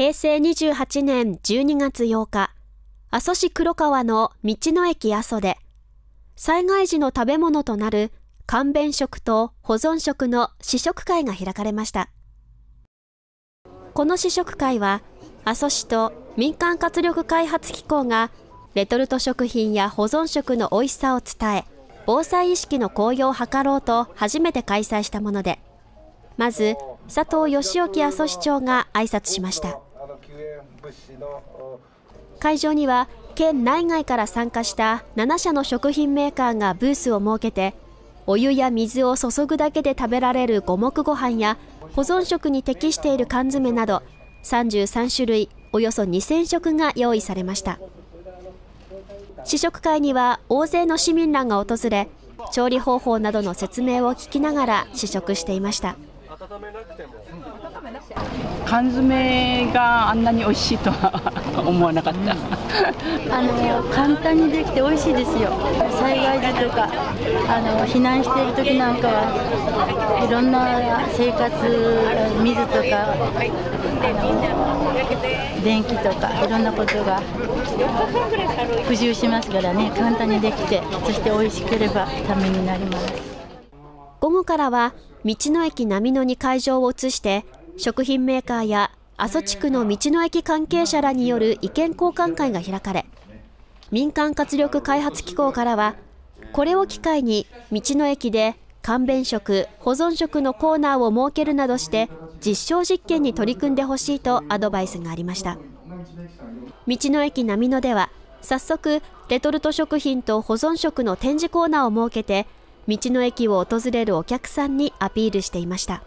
平成28年12月8日、阿蘇市黒川の道の駅阿蘇で、災害時の食べ物となる簡便食と保存食の試食会が開かれました。この試食会は、阿蘇市と民間活力開発機構がレトルト食品や保存食の美味しさを伝え、防災意識の向上を図ろうと初めて開催したもので、まず佐藤義興阿蘇市長が挨拶しました。会場には県内外から参加した7社の食品メーカーがブースを設けて、お湯や水を注ぐだけで食べられる五目ご飯や保存食に適している缶詰など33種類およそ2000食が用意されました。試食会には大勢の市民らが訪れ調理方法などの説明を聞きながら試食していました。缶詰があんなに美味しいとは思わなかった、あの簡単にできて美味しいですよ。災害時とかあの避難している時なんかはいろんな生活水とか電気とかいろんなことが不自由しますからね。簡単にできてそして美味しければためになります午後からは道の駅波野に会場を移して食品メーカーや阿蘇地区の道の駅関係者らによる意見交換会が開かれ民間活力開発機構からはこれを機会に道の駅で簡便食、保存食のコーナーを設けるなどして実証実験に取り組んでほしいとアドバイスがありました。道の駅波野では早速レトルト食品と保存食の展示コーナーを設けて道の駅を訪れるお客さんにアピールしていました。